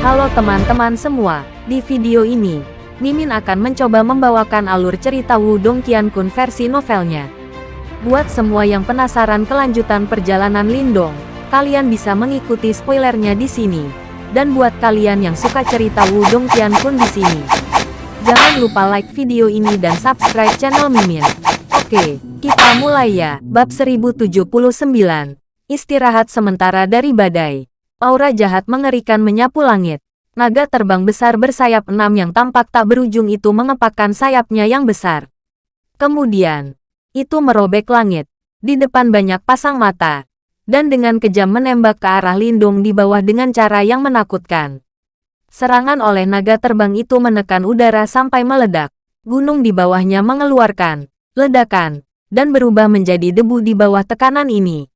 Halo teman-teman semua, di video ini, Mimin akan mencoba membawakan alur cerita Wudong Qiankun versi novelnya. Buat semua yang penasaran kelanjutan perjalanan Lindong, kalian bisa mengikuti spoilernya di sini. Dan buat kalian yang suka cerita Wudong Qiankun di sini, jangan lupa like video ini dan subscribe channel Mimin. Oke, kita mulai ya. Bab 1079. Istirahat sementara dari badai. Aura jahat mengerikan menyapu langit. Naga terbang besar bersayap enam yang tampak tak berujung itu mengepakkan sayapnya yang besar. Kemudian, itu merobek langit. Di depan banyak pasang mata. Dan dengan kejam menembak ke arah lindung di bawah dengan cara yang menakutkan. Serangan oleh naga terbang itu menekan udara sampai meledak. Gunung di bawahnya mengeluarkan ledakan, dan berubah menjadi debu di bawah tekanan ini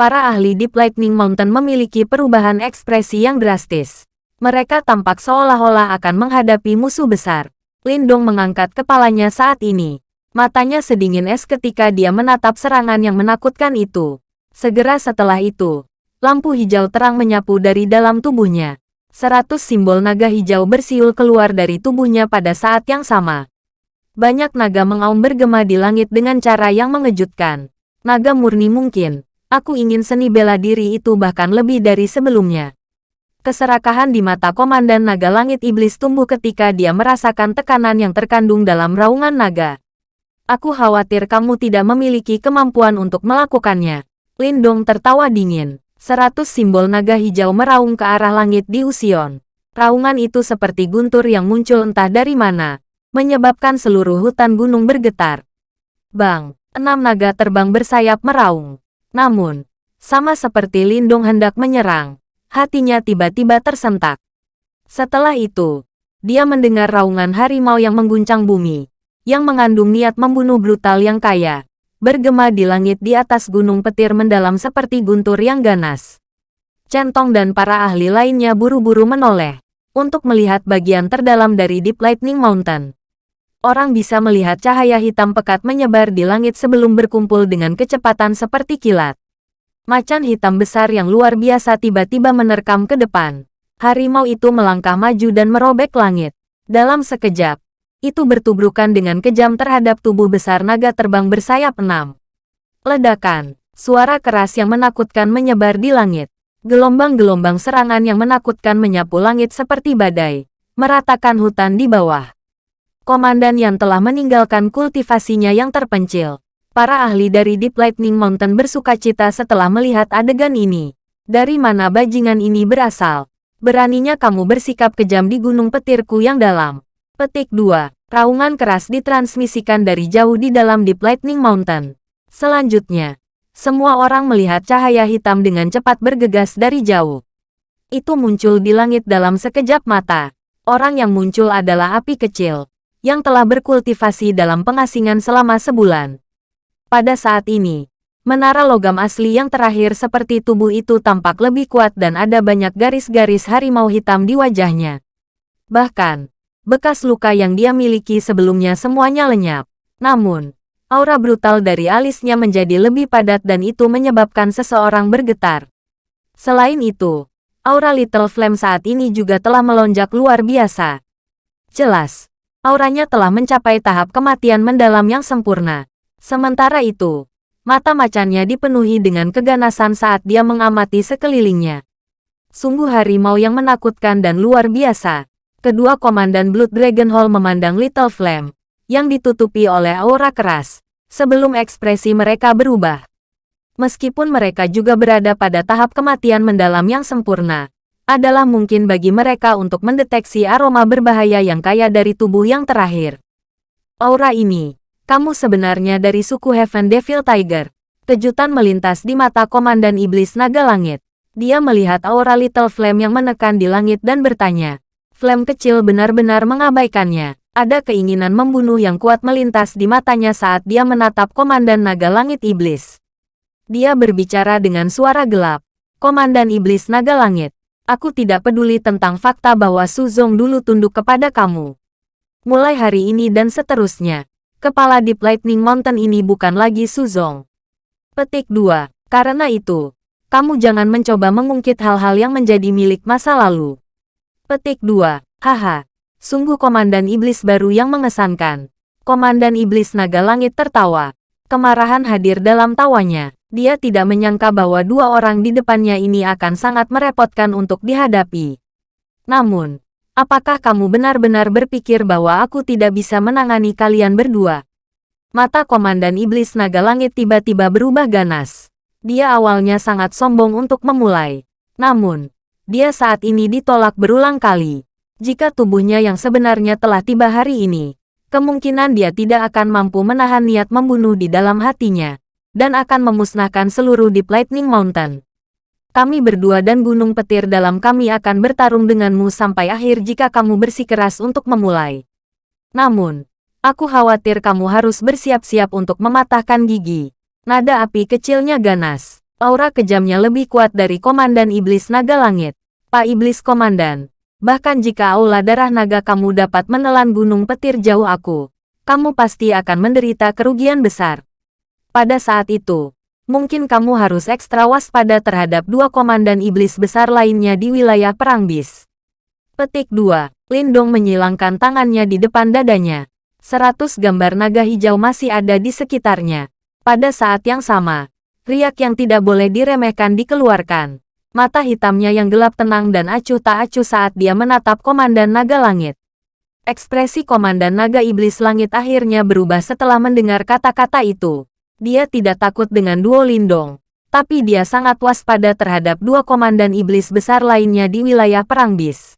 para ahli Deep Lightning Mountain memiliki perubahan ekspresi yang drastis. Mereka tampak seolah-olah akan menghadapi musuh besar. Lindong mengangkat kepalanya saat ini. Matanya sedingin es ketika dia menatap serangan yang menakutkan itu. Segera setelah itu, lampu hijau terang menyapu dari dalam tubuhnya. Seratus simbol naga hijau bersiul keluar dari tubuhnya pada saat yang sama. Banyak naga mengaum bergema di langit dengan cara yang mengejutkan. Naga murni mungkin, Aku ingin seni bela diri itu bahkan lebih dari sebelumnya. Keserakahan di mata Komandan Naga Langit Iblis tumbuh ketika dia merasakan tekanan yang terkandung dalam raungan naga. Aku khawatir kamu tidak memiliki kemampuan untuk melakukannya. Lindong tertawa dingin. Seratus simbol naga hijau meraung ke arah langit di Usion. Raungan itu seperti guntur yang muncul entah dari mana, menyebabkan seluruh hutan gunung bergetar. Bang, enam naga terbang bersayap meraung. Namun, sama seperti Lindung hendak menyerang, hatinya tiba-tiba tersentak. Setelah itu, dia mendengar raungan harimau yang mengguncang bumi, yang mengandung niat membunuh brutal yang kaya, bergema di langit di atas gunung petir mendalam seperti guntur yang ganas. Centong dan para ahli lainnya buru-buru menoleh, untuk melihat bagian terdalam dari Deep Lightning Mountain orang bisa melihat cahaya hitam pekat menyebar di langit sebelum berkumpul dengan kecepatan seperti kilat. Macan hitam besar yang luar biasa tiba-tiba menerkam ke depan. Harimau itu melangkah maju dan merobek langit. Dalam sekejap, itu bertubrukan dengan kejam terhadap tubuh besar naga terbang bersayap enam. Ledakan, suara keras yang menakutkan menyebar di langit. Gelombang-gelombang serangan yang menakutkan menyapu langit seperti badai, meratakan hutan di bawah komandan yang telah meninggalkan kultivasinya yang terpencil. Para ahli dari Deep Lightning Mountain bersuka cita setelah melihat adegan ini. Dari mana bajingan ini berasal? Beraninya kamu bersikap kejam di gunung petirku yang dalam. Petik 2. Raungan keras ditransmisikan dari jauh di dalam Deep Lightning Mountain. Selanjutnya, semua orang melihat cahaya hitam dengan cepat bergegas dari jauh. Itu muncul di langit dalam sekejap mata. Orang yang muncul adalah api kecil yang telah berkultivasi dalam pengasingan selama sebulan. Pada saat ini, menara logam asli yang terakhir seperti tubuh itu tampak lebih kuat dan ada banyak garis-garis harimau hitam di wajahnya. Bahkan, bekas luka yang dia miliki sebelumnya semuanya lenyap. Namun, aura brutal dari alisnya menjadi lebih padat dan itu menyebabkan seseorang bergetar. Selain itu, aura Little Flame saat ini juga telah melonjak luar biasa. Jelas, auranya telah mencapai tahap kematian mendalam yang sempurna. Sementara itu, mata macannya dipenuhi dengan keganasan saat dia mengamati sekelilingnya. Sungguh harimau yang menakutkan dan luar biasa. Kedua komandan Blood Dragon Hall memandang Little Flame, yang ditutupi oleh aura keras, sebelum ekspresi mereka berubah. Meskipun mereka juga berada pada tahap kematian mendalam yang sempurna, adalah mungkin bagi mereka untuk mendeteksi aroma berbahaya yang kaya dari tubuh yang terakhir. Aura ini, kamu sebenarnya dari suku Heaven Devil Tiger. Kejutan melintas di mata Komandan Iblis Naga Langit. Dia melihat aura Little Flame yang menekan di langit dan bertanya. Flame kecil benar-benar mengabaikannya. Ada keinginan membunuh yang kuat melintas di matanya saat dia menatap Komandan Naga Langit Iblis. Dia berbicara dengan suara gelap. Komandan Iblis Naga Langit, Aku tidak peduli tentang fakta bahwa Suzong dulu tunduk kepada kamu. Mulai hari ini dan seterusnya, kepala Deep Lightning Mountain ini bukan lagi Suzong. Petik 2. Karena itu, kamu jangan mencoba mengungkit hal-hal yang menjadi milik masa lalu. Petik 2. Haha. Sungguh komandan iblis baru yang mengesankan. Komandan iblis naga langit tertawa. Kemarahan hadir dalam tawanya. Dia tidak menyangka bahwa dua orang di depannya ini akan sangat merepotkan untuk dihadapi. Namun, apakah kamu benar-benar berpikir bahwa aku tidak bisa menangani kalian berdua? Mata Komandan Iblis Naga Langit tiba-tiba berubah ganas. Dia awalnya sangat sombong untuk memulai. Namun, dia saat ini ditolak berulang kali. Jika tubuhnya yang sebenarnya telah tiba hari ini, kemungkinan dia tidak akan mampu menahan niat membunuh di dalam hatinya dan akan memusnahkan seluruh Deep Lightning Mountain. Kami berdua dan Gunung Petir dalam kami akan bertarung denganmu sampai akhir jika kamu bersikeras untuk memulai. Namun, aku khawatir kamu harus bersiap-siap untuk mematahkan gigi. Nada api kecilnya ganas. Aura kejamnya lebih kuat dari Komandan Iblis Naga Langit. Pak Iblis Komandan. Bahkan jika aula darah naga kamu dapat menelan gunung petir jauh aku, kamu pasti akan menderita kerugian besar. Pada saat itu, mungkin kamu harus ekstra waspada terhadap dua komandan iblis besar lainnya di wilayah Perang Bis. Petik 2. Lindong menyilangkan tangannya di depan dadanya. Seratus gambar naga hijau masih ada di sekitarnya. Pada saat yang sama, riak yang tidak boleh diremehkan dikeluarkan. Mata hitamnya yang gelap tenang dan acuh tak acuh saat dia menatap Komandan Naga Langit. Ekspresi Komandan Naga Iblis Langit akhirnya berubah setelah mendengar kata-kata itu. Dia tidak takut dengan Duo Lindong, tapi dia sangat waspada terhadap dua komandan iblis besar lainnya di wilayah Perang Bis.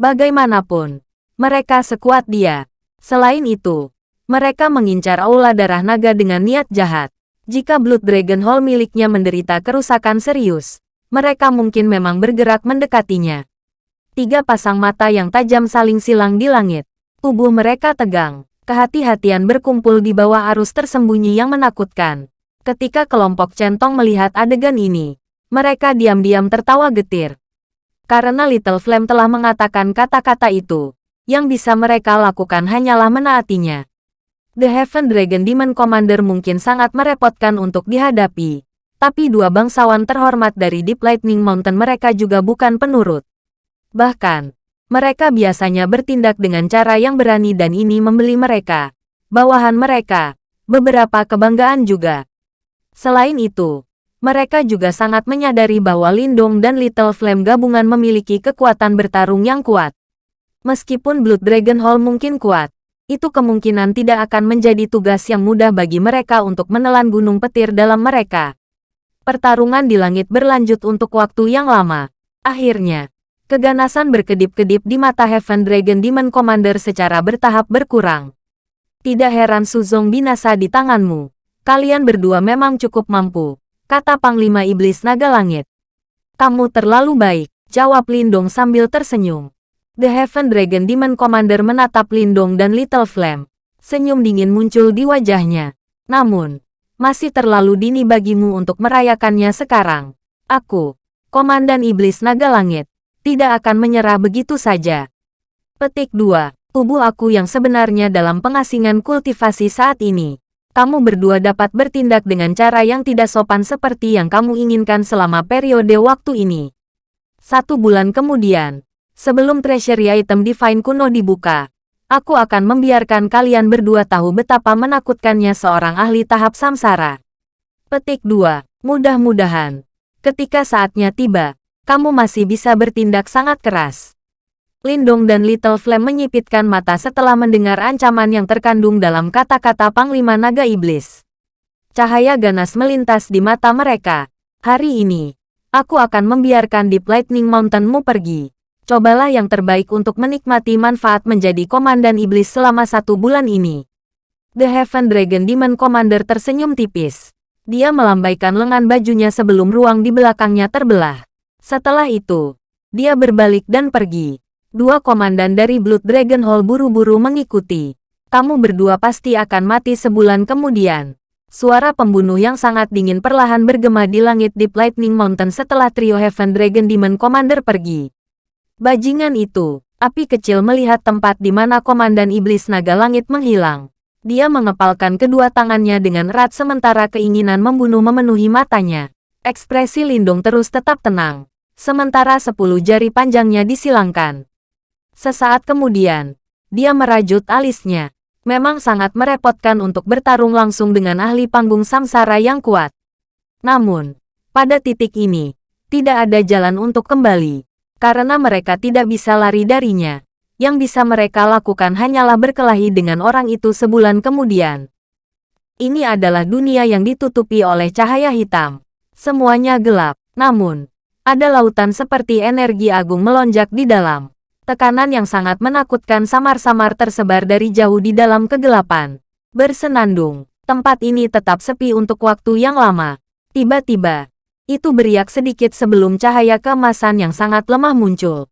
Bagaimanapun, mereka sekuat dia. Selain itu, mereka mengincar aula darah naga dengan niat jahat. Jika Blood Dragon Hall miliknya menderita kerusakan serius, mereka mungkin memang bergerak mendekatinya. Tiga pasang mata yang tajam saling silang di langit. Tubuh mereka tegang. Kehati-hatian berkumpul di bawah arus tersembunyi yang menakutkan. Ketika kelompok centong melihat adegan ini, mereka diam-diam tertawa getir. Karena Little Flame telah mengatakan kata-kata itu, yang bisa mereka lakukan hanyalah menaatinya. The Heaven Dragon Demon Commander mungkin sangat merepotkan untuk dihadapi, tapi dua bangsawan terhormat dari Deep Lightning Mountain mereka juga bukan penurut. Bahkan, mereka biasanya bertindak dengan cara yang berani dan ini membeli mereka, bawahan mereka, beberapa kebanggaan juga. Selain itu, mereka juga sangat menyadari bahwa Lindong dan Little Flame gabungan memiliki kekuatan bertarung yang kuat. Meskipun Blood Dragon Hall mungkin kuat, itu kemungkinan tidak akan menjadi tugas yang mudah bagi mereka untuk menelan gunung petir dalam mereka. Pertarungan di langit berlanjut untuk waktu yang lama. Akhirnya, Keganasan berkedip-kedip di mata Heaven Dragon Demon Commander secara bertahap berkurang. Tidak heran Suzong binasa di tanganmu. Kalian berdua memang cukup mampu, kata Panglima Iblis Naga Langit. Kamu terlalu baik, jawab Lindong sambil tersenyum. The Heaven Dragon Demon Commander menatap Lindong dan Little Flame. Senyum dingin muncul di wajahnya. Namun, masih terlalu dini bagimu untuk merayakannya sekarang. Aku, Komandan Iblis Naga Langit, tidak akan menyerah begitu saja. Petik 2. Tubuh aku yang sebenarnya dalam pengasingan kultivasi saat ini. Kamu berdua dapat bertindak dengan cara yang tidak sopan seperti yang kamu inginkan selama periode waktu ini. Satu bulan kemudian, sebelum treasury item divine kuno dibuka, aku akan membiarkan kalian berdua tahu betapa menakutkannya seorang ahli tahap samsara. Petik 2. Mudah-mudahan, ketika saatnya tiba, kamu masih bisa bertindak sangat keras. Lindong dan Little Flame menyipitkan mata setelah mendengar ancaman yang terkandung dalam kata-kata Panglima Naga Iblis. Cahaya ganas melintas di mata mereka. Hari ini, aku akan membiarkan Deep Lightning Mountainmu pergi. Cobalah yang terbaik untuk menikmati manfaat menjadi Komandan Iblis selama satu bulan ini. The Heaven Dragon Demon Commander tersenyum tipis. Dia melambaikan lengan bajunya sebelum ruang di belakangnya terbelah. Setelah itu, dia berbalik dan pergi. Dua komandan dari Blood Dragon Hall buru-buru mengikuti. Kamu berdua pasti akan mati sebulan kemudian. Suara pembunuh yang sangat dingin perlahan bergema di langit Deep Lightning Mountain setelah trio Heaven Dragon Demon Commander pergi. Bajingan itu, api kecil melihat tempat di mana Komandan Iblis Naga Langit menghilang. Dia mengepalkan kedua tangannya dengan erat sementara keinginan membunuh memenuhi matanya. Ekspresi Lindung terus tetap tenang sementara sepuluh jari panjangnya disilangkan. Sesaat kemudian, dia merajut alisnya. Memang sangat merepotkan untuk bertarung langsung dengan ahli panggung samsara yang kuat. Namun, pada titik ini, tidak ada jalan untuk kembali. Karena mereka tidak bisa lari darinya. Yang bisa mereka lakukan hanyalah berkelahi dengan orang itu sebulan kemudian. Ini adalah dunia yang ditutupi oleh cahaya hitam. Semuanya gelap. Namun, ada lautan seperti energi agung melonjak di dalam. Tekanan yang sangat menakutkan samar-samar tersebar dari jauh di dalam kegelapan. Bersenandung, tempat ini tetap sepi untuk waktu yang lama. Tiba-tiba, itu beriak sedikit sebelum cahaya keemasan yang sangat lemah muncul.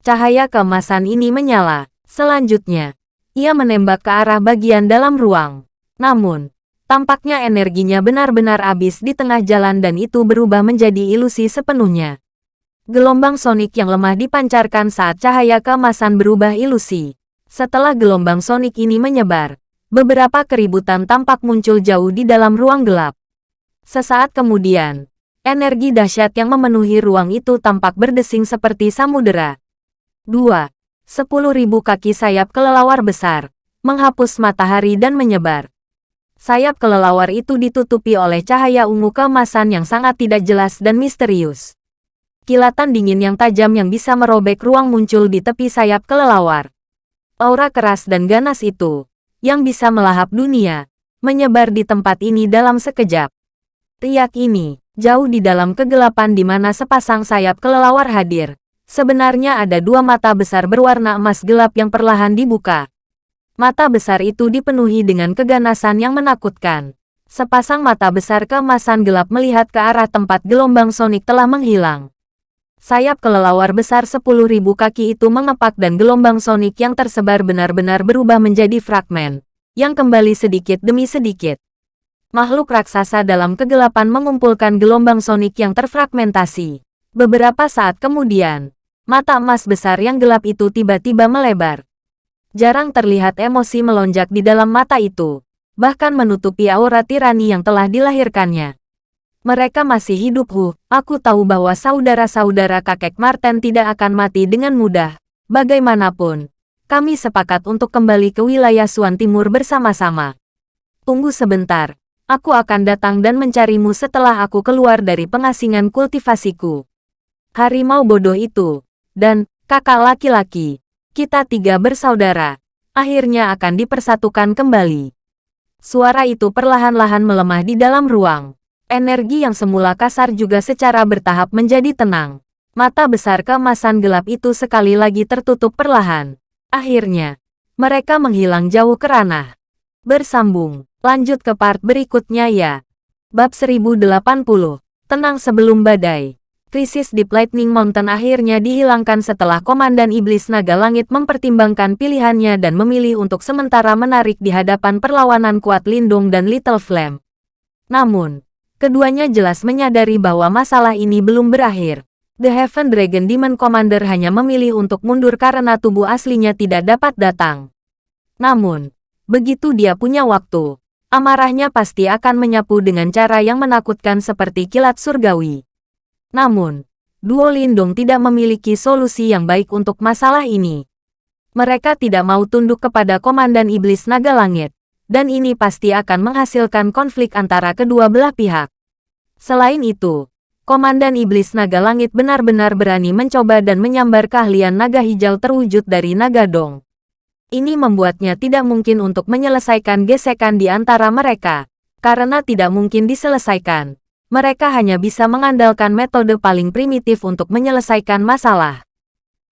Cahaya keemasan ini menyala. Selanjutnya, ia menembak ke arah bagian dalam ruang. Namun, tampaknya energinya benar-benar habis di tengah jalan dan itu berubah menjadi ilusi sepenuhnya. Gelombang sonik yang lemah dipancarkan saat cahaya keemasan berubah ilusi. Setelah gelombang sonik ini menyebar, beberapa keributan tampak muncul jauh di dalam ruang gelap. Sesaat kemudian, energi dahsyat yang memenuhi ruang itu tampak berdesing seperti samudera. 2. Sepuluh ribu kaki sayap kelelawar besar, menghapus matahari dan menyebar. Sayap kelelawar itu ditutupi oleh cahaya ungu keemasan yang sangat tidak jelas dan misterius. Kilatan dingin yang tajam yang bisa merobek ruang muncul di tepi sayap kelelawar. Aura keras dan ganas itu, yang bisa melahap dunia, menyebar di tempat ini dalam sekejap. Riak ini, jauh di dalam kegelapan di mana sepasang sayap kelelawar hadir. Sebenarnya ada dua mata besar berwarna emas gelap yang perlahan dibuka. Mata besar itu dipenuhi dengan keganasan yang menakutkan. Sepasang mata besar keemasan gelap melihat ke arah tempat gelombang sonik telah menghilang. Sayap kelelawar besar 10.000 kaki itu mengepak dan gelombang sonik yang tersebar benar-benar berubah menjadi fragmen, yang kembali sedikit demi sedikit. Makhluk raksasa dalam kegelapan mengumpulkan gelombang sonik yang terfragmentasi. Beberapa saat kemudian, mata emas besar yang gelap itu tiba-tiba melebar. Jarang terlihat emosi melonjak di dalam mata itu, bahkan menutupi aura tirani yang telah dilahirkannya. Mereka masih hidup Hu. Aku tahu bahwa saudara-saudara kakek Marten tidak akan mati dengan mudah. Bagaimanapun, kami sepakat untuk kembali ke wilayah Suan Timur bersama-sama. Tunggu sebentar. Aku akan datang dan mencarimu setelah aku keluar dari pengasingan kultivasiku. Harimau bodoh itu, dan kakak laki-laki, kita tiga bersaudara, akhirnya akan dipersatukan kembali. Suara itu perlahan-lahan melemah di dalam ruang. Energi yang semula kasar juga secara bertahap menjadi tenang. Mata besar keemasan gelap itu sekali lagi tertutup perlahan. Akhirnya, mereka menghilang jauh ke ranah. Bersambung, lanjut ke part berikutnya ya. Bab 1080, Tenang Sebelum Badai. Krisis di Lightning Mountain akhirnya dihilangkan setelah Komandan Iblis Naga Langit mempertimbangkan pilihannya dan memilih untuk sementara menarik di hadapan perlawanan kuat Lindung dan Little Flame. Namun, Keduanya jelas menyadari bahwa masalah ini belum berakhir. The Heaven Dragon Demon Commander hanya memilih untuk mundur karena tubuh aslinya tidak dapat datang. Namun, begitu dia punya waktu, amarahnya pasti akan menyapu dengan cara yang menakutkan seperti kilat surgawi. Namun, Duo Lindung tidak memiliki solusi yang baik untuk masalah ini. Mereka tidak mau tunduk kepada Komandan Iblis Naga Langit dan ini pasti akan menghasilkan konflik antara kedua belah pihak. Selain itu, Komandan Iblis Naga Langit benar-benar berani mencoba dan menyambar keahlian naga hijau terwujud dari naga dong. Ini membuatnya tidak mungkin untuk menyelesaikan gesekan di antara mereka, karena tidak mungkin diselesaikan. Mereka hanya bisa mengandalkan metode paling primitif untuk menyelesaikan masalah.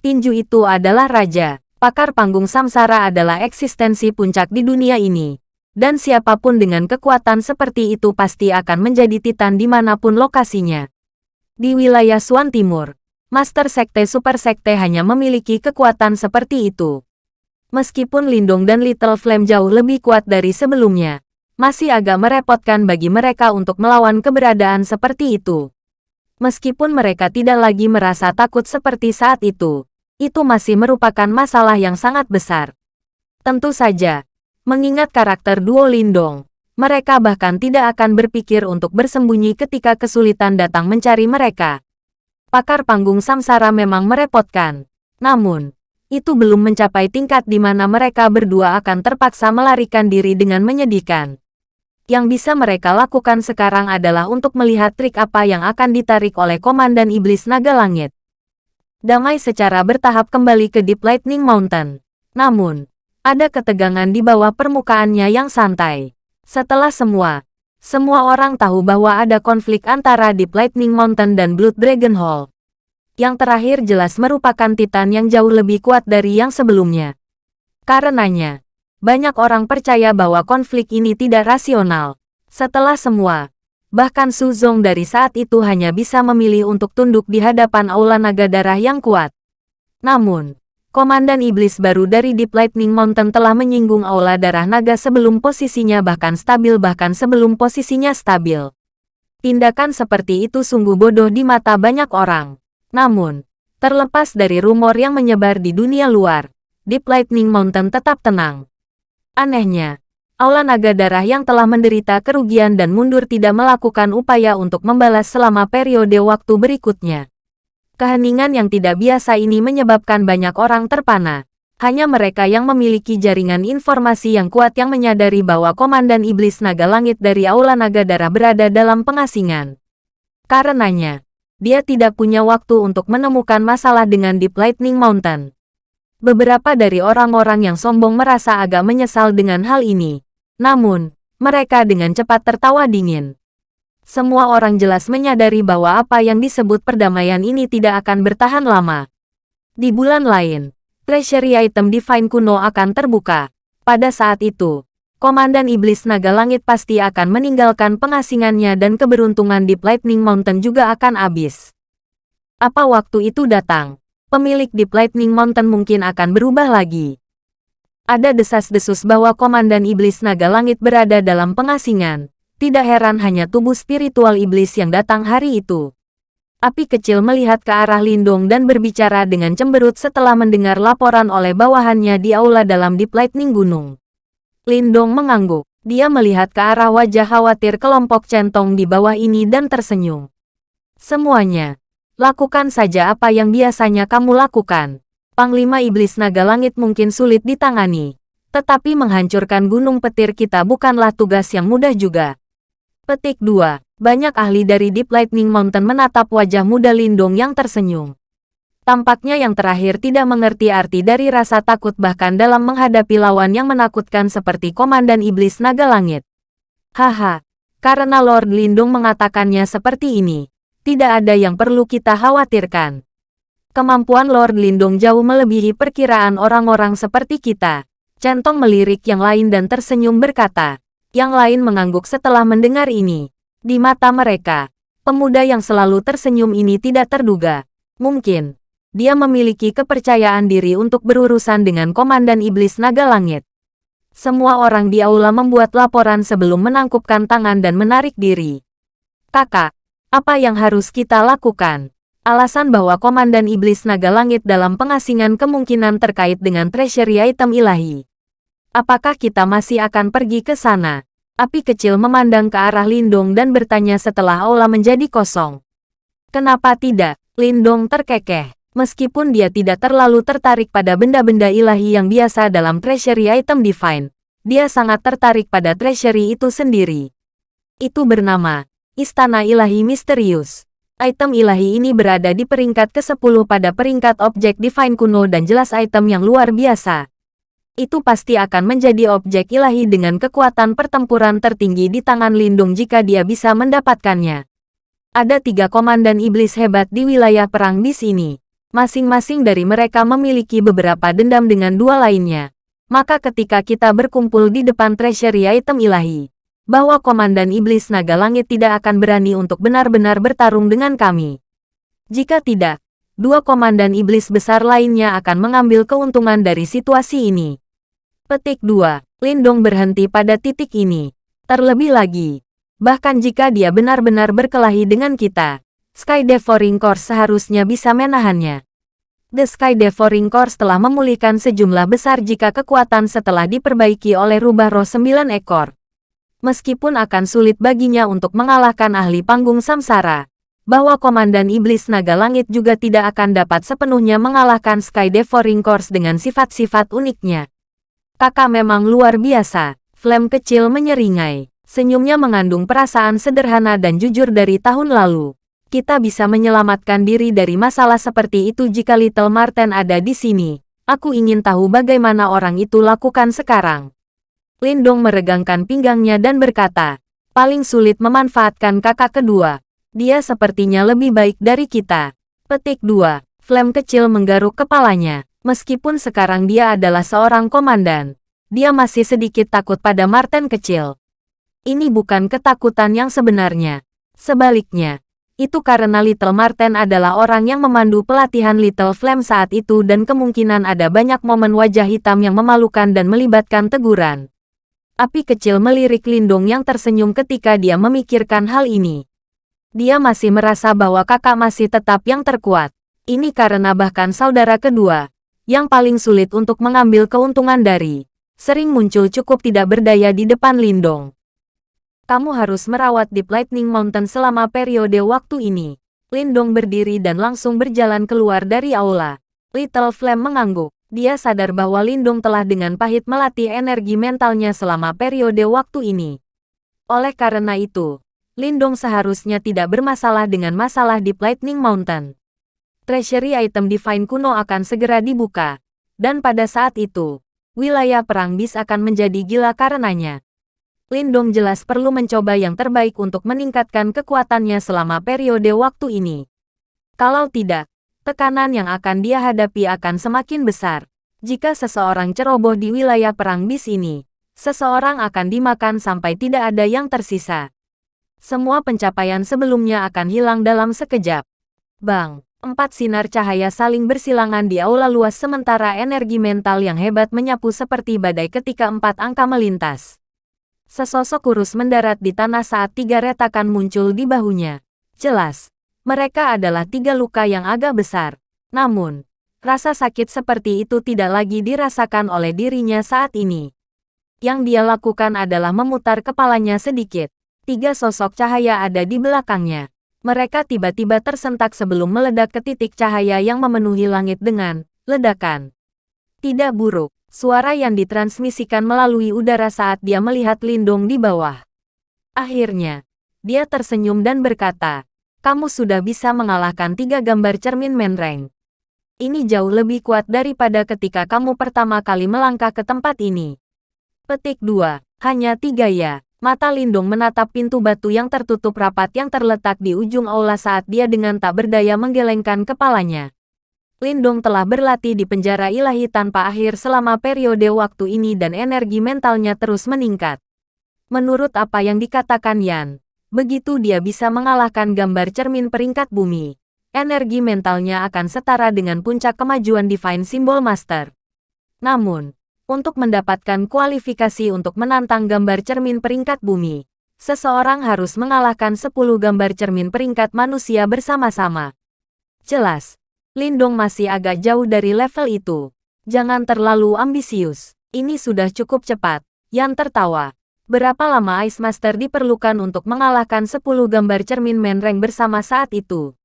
Tinju itu adalah raja, pakar panggung samsara adalah eksistensi puncak di dunia ini dan siapa pun dengan kekuatan seperti itu pasti akan menjadi titan di mana pun lokasinya. Di wilayah Suan Timur, Master Sekte Super Sekte hanya memiliki kekuatan seperti itu. Meskipun Lindung dan Little Flame jauh lebih kuat dari sebelumnya, masih agak merepotkan bagi mereka untuk melawan keberadaan seperti itu. Meskipun mereka tidak lagi merasa takut seperti saat itu, itu masih merupakan masalah yang sangat besar. Tentu saja, Mengingat karakter duo Lindong, mereka bahkan tidak akan berpikir untuk bersembunyi ketika kesulitan datang mencari mereka. Pakar panggung samsara memang merepotkan. Namun, itu belum mencapai tingkat di mana mereka berdua akan terpaksa melarikan diri dengan menyedihkan. Yang bisa mereka lakukan sekarang adalah untuk melihat trik apa yang akan ditarik oleh Komandan Iblis Naga Langit. Damai secara bertahap kembali ke Deep Lightning Mountain. Namun, ada ketegangan di bawah permukaannya yang santai. Setelah semua, semua orang tahu bahwa ada konflik antara Deep Lightning Mountain dan Blood Dragon Hall. Yang terakhir jelas merupakan Titan yang jauh lebih kuat dari yang sebelumnya. Karenanya, banyak orang percaya bahwa konflik ini tidak rasional. Setelah semua, bahkan Suzong dari saat itu hanya bisa memilih untuk tunduk di hadapan Aula Naga Darah yang kuat. Namun, Komandan Iblis baru dari Deep Lightning Mountain telah menyinggung Aula Darah Naga sebelum posisinya bahkan stabil bahkan sebelum posisinya stabil. Tindakan seperti itu sungguh bodoh di mata banyak orang. Namun, terlepas dari rumor yang menyebar di dunia luar, Deep Lightning Mountain tetap tenang. Anehnya, Aula Naga Darah yang telah menderita kerugian dan mundur tidak melakukan upaya untuk membalas selama periode waktu berikutnya. Keheningan yang tidak biasa ini menyebabkan banyak orang terpana. Hanya mereka yang memiliki jaringan informasi yang kuat yang menyadari bahwa Komandan Iblis Naga Langit dari Aula Naga Darah berada dalam pengasingan. Karenanya, dia tidak punya waktu untuk menemukan masalah dengan Deep Lightning Mountain. Beberapa dari orang-orang yang sombong merasa agak menyesal dengan hal ini. Namun, mereka dengan cepat tertawa dingin. Semua orang jelas menyadari bahwa apa yang disebut perdamaian ini tidak akan bertahan lama. Di bulan lain, treasury item Divine kuno akan terbuka. Pada saat itu, Komandan Iblis Naga Langit pasti akan meninggalkan pengasingannya dan keberuntungan di Lightning Mountain juga akan habis. Apa waktu itu datang, pemilik Deep Lightning Mountain mungkin akan berubah lagi. Ada desas-desus bahwa Komandan Iblis Naga Langit berada dalam pengasingan, tidak heran hanya tubuh spiritual iblis yang datang hari itu. Api kecil melihat ke arah Lindung dan berbicara dengan cemberut setelah mendengar laporan oleh bawahannya di aula dalam Deep Lightning Gunung. Lindong mengangguk. Dia melihat ke arah wajah khawatir kelompok centong di bawah ini dan tersenyum. Semuanya. Lakukan saja apa yang biasanya kamu lakukan. Panglima Iblis Naga Langit mungkin sulit ditangani. Tetapi menghancurkan gunung petir kita bukanlah tugas yang mudah juga. Petik 2. Banyak ahli dari Deep Lightning Mountain menatap wajah muda Lindong yang tersenyum. Tampaknya yang terakhir tidak mengerti arti dari rasa takut bahkan dalam menghadapi lawan yang menakutkan seperti Komandan Iblis Naga Langit. Haha, karena Lord Lindung mengatakannya seperti ini, tidak ada yang perlu kita khawatirkan. Kemampuan Lord Lindung jauh melebihi perkiraan orang-orang seperti kita. Centong melirik yang lain dan tersenyum berkata, yang lain mengangguk setelah mendengar ini. Di mata mereka, pemuda yang selalu tersenyum ini tidak terduga. Mungkin, dia memiliki kepercayaan diri untuk berurusan dengan Komandan Iblis Naga Langit. Semua orang di aula membuat laporan sebelum menangkupkan tangan dan menarik diri. Kakak, apa yang harus kita lakukan? Alasan bahwa Komandan Iblis Naga Langit dalam pengasingan kemungkinan terkait dengan treasury item ilahi. Apakah kita masih akan pergi ke sana? Api kecil memandang ke arah Lindong dan bertanya setelah aula menjadi kosong. Kenapa tidak? Lindong terkekeh. Meskipun dia tidak terlalu tertarik pada benda-benda ilahi yang biasa dalam treasury item divine, dia sangat tertarik pada treasury itu sendiri. Itu bernama Istana Ilahi Misterius. Item ilahi ini berada di peringkat ke-10 pada peringkat objek divine kuno dan jelas item yang luar biasa itu pasti akan menjadi objek ilahi dengan kekuatan pertempuran tertinggi di tangan Lindung jika dia bisa mendapatkannya. Ada tiga komandan iblis hebat di wilayah perang di sini. Masing-masing dari mereka memiliki beberapa dendam dengan dua lainnya. Maka ketika kita berkumpul di depan treasury item ilahi, bahwa komandan iblis naga langit tidak akan berani untuk benar-benar bertarung dengan kami. Jika tidak, dua komandan iblis besar lainnya akan mengambil keuntungan dari situasi ini. Petik 2. Lindong berhenti pada titik ini. Terlebih lagi, bahkan jika dia benar-benar berkelahi dengan kita, Sky Devouring Course seharusnya bisa menahannya. The Sky Devouring Course telah memulihkan sejumlah besar jika kekuatan setelah diperbaiki oleh rubah roh sembilan ekor. Meskipun akan sulit baginya untuk mengalahkan ahli panggung samsara, bahwa Komandan Iblis Naga Langit juga tidak akan dapat sepenuhnya mengalahkan Sky Devouring Course dengan sifat-sifat uniknya. Kakak memang luar biasa. Flame kecil menyeringai. Senyumnya mengandung perasaan sederhana dan jujur dari tahun lalu. Kita bisa menyelamatkan diri dari masalah seperti itu jika Little Marten ada di sini. Aku ingin tahu bagaimana orang itu lakukan sekarang. Lindong meregangkan pinggangnya dan berkata, paling sulit memanfaatkan kakak kedua. Dia sepertinya lebih baik dari kita. Petik 2. Flame kecil menggaruk kepalanya. Meskipun sekarang dia adalah seorang komandan, dia masih sedikit takut pada Martin kecil. Ini bukan ketakutan yang sebenarnya. Sebaliknya, itu karena Little Martin adalah orang yang memandu pelatihan Little Flame saat itu dan kemungkinan ada banyak momen wajah hitam yang memalukan dan melibatkan teguran. Api kecil melirik Lindung yang tersenyum ketika dia memikirkan hal ini. Dia masih merasa bahwa kakak masih tetap yang terkuat. Ini karena bahkan saudara kedua, yang paling sulit untuk mengambil keuntungan dari, sering muncul cukup tidak berdaya di depan Lindong. Kamu harus merawat Deep Lightning Mountain selama periode waktu ini. Lindong berdiri dan langsung berjalan keluar dari aula. Little Flame mengangguk. Dia sadar bahwa Lindong telah dengan pahit melatih energi mentalnya selama periode waktu ini. Oleh karena itu, Lindong seharusnya tidak bermasalah dengan masalah di Lightning Mountain. Treasury item Divine kuno akan segera dibuka, dan pada saat itu, wilayah perang bis akan menjadi gila karenanya. Lindong jelas perlu mencoba yang terbaik untuk meningkatkan kekuatannya selama periode waktu ini. Kalau tidak, tekanan yang akan dia hadapi akan semakin besar. Jika seseorang ceroboh di wilayah perang bis ini, seseorang akan dimakan sampai tidak ada yang tersisa semua pencapaian sebelumnya akan hilang dalam sekejap. Bang, empat sinar cahaya saling bersilangan di aula luas sementara energi mental yang hebat menyapu seperti badai ketika empat angka melintas. Sesosok kurus mendarat di tanah saat tiga retakan muncul di bahunya. Jelas, mereka adalah tiga luka yang agak besar. Namun, rasa sakit seperti itu tidak lagi dirasakan oleh dirinya saat ini. Yang dia lakukan adalah memutar kepalanya sedikit tiga sosok cahaya ada di belakangnya. Mereka tiba-tiba tersentak sebelum meledak ke titik cahaya yang memenuhi langit dengan ledakan. Tidak buruk, suara yang ditransmisikan melalui udara saat dia melihat Lindung di bawah. Akhirnya, dia tersenyum dan berkata, kamu sudah bisa mengalahkan tiga gambar cermin menreng. Ini jauh lebih kuat daripada ketika kamu pertama kali melangkah ke tempat ini. Petik 2. Hanya tiga ya. Mata Lindung menatap pintu batu yang tertutup rapat yang terletak di ujung aula saat dia dengan tak berdaya menggelengkan kepalanya. Lindung telah berlatih di penjara ilahi tanpa akhir selama periode waktu ini dan energi mentalnya terus meningkat. Menurut apa yang dikatakan Yan, begitu dia bisa mengalahkan gambar cermin peringkat bumi, energi mentalnya akan setara dengan puncak kemajuan Divine Symbol Master. Namun, untuk mendapatkan kualifikasi untuk menantang gambar cermin peringkat bumi, seseorang harus mengalahkan 10 gambar cermin peringkat manusia bersama-sama. Jelas, Lindong masih agak jauh dari level itu. Jangan terlalu ambisius. Ini sudah cukup cepat. Yan tertawa. Berapa lama Ice Master diperlukan untuk mengalahkan 10 gambar cermin menreng bersama saat itu?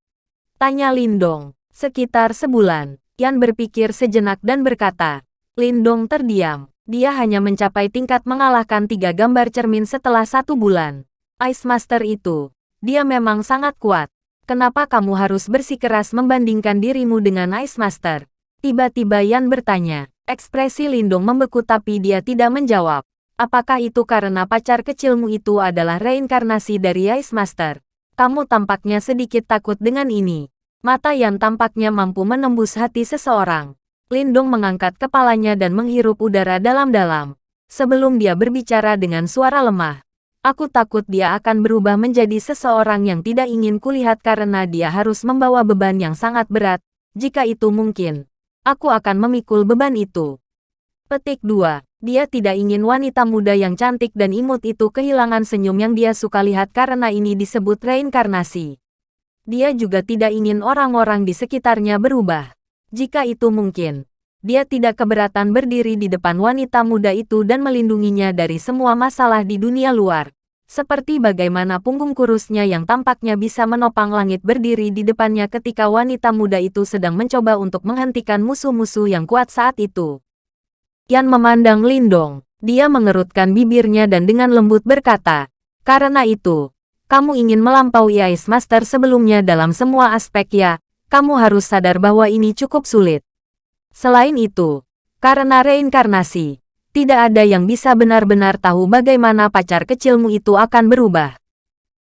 Tanya Lindong. Sekitar sebulan. Yan berpikir sejenak dan berkata, Lindong terdiam. Dia hanya mencapai tingkat mengalahkan tiga gambar cermin setelah satu bulan. Ice Master itu, dia memang sangat kuat. Kenapa kamu harus bersikeras membandingkan dirimu dengan Ice Master? Tiba-tiba Yan bertanya. Ekspresi Lindong membeku tapi dia tidak menjawab. Apakah itu karena pacar kecilmu itu adalah reinkarnasi dari Ice Master? Kamu tampaknya sedikit takut dengan ini. Mata Yan tampaknya mampu menembus hati seseorang. Lindong mengangkat kepalanya dan menghirup udara dalam-dalam. Sebelum dia berbicara dengan suara lemah, aku takut dia akan berubah menjadi seseorang yang tidak ingin kulihat karena dia harus membawa beban yang sangat berat. Jika itu mungkin, aku akan memikul beban itu. Petik 2. Dia tidak ingin wanita muda yang cantik dan imut itu kehilangan senyum yang dia suka lihat karena ini disebut reinkarnasi. Dia juga tidak ingin orang-orang di sekitarnya berubah. Jika itu mungkin, dia tidak keberatan berdiri di depan wanita muda itu dan melindunginya dari semua masalah di dunia luar. Seperti bagaimana punggung kurusnya yang tampaknya bisa menopang langit berdiri di depannya ketika wanita muda itu sedang mencoba untuk menghentikan musuh-musuh yang kuat saat itu. Yan memandang Lindong. Dia mengerutkan bibirnya dan dengan lembut berkata, Karena itu, kamu ingin melampaui Ice Master sebelumnya dalam semua aspek ya, kamu harus sadar bahwa ini cukup sulit. Selain itu, karena reinkarnasi, tidak ada yang bisa benar-benar tahu bagaimana pacar kecilmu itu akan berubah.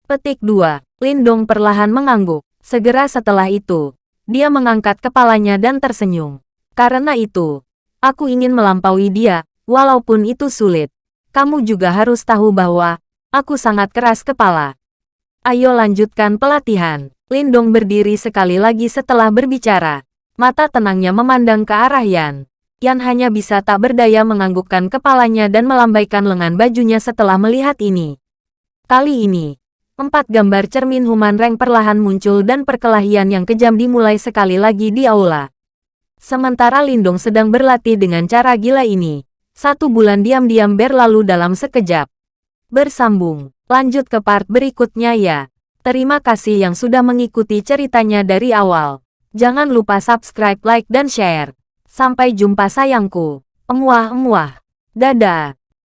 Petik 2. Lindong perlahan mengangguk. Segera setelah itu, dia mengangkat kepalanya dan tersenyum. Karena itu, aku ingin melampaui dia, walaupun itu sulit. Kamu juga harus tahu bahwa, aku sangat keras kepala. Ayo lanjutkan pelatihan. Lindong berdiri sekali lagi setelah berbicara. Mata tenangnya memandang ke arah Yan. Yan hanya bisa tak berdaya menganggukkan kepalanya dan melambaikan lengan bajunya setelah melihat ini. Kali ini, empat gambar cermin Human Rank perlahan muncul dan perkelahian yang kejam dimulai sekali lagi di aula. Sementara Lindong sedang berlatih dengan cara gila ini, satu bulan diam-diam berlalu dalam sekejap. Bersambung, lanjut ke part berikutnya ya. Terima kasih yang sudah mengikuti ceritanya dari awal. Jangan lupa subscribe, like, dan share. Sampai jumpa sayangku. Emuah-emuah. Dadah.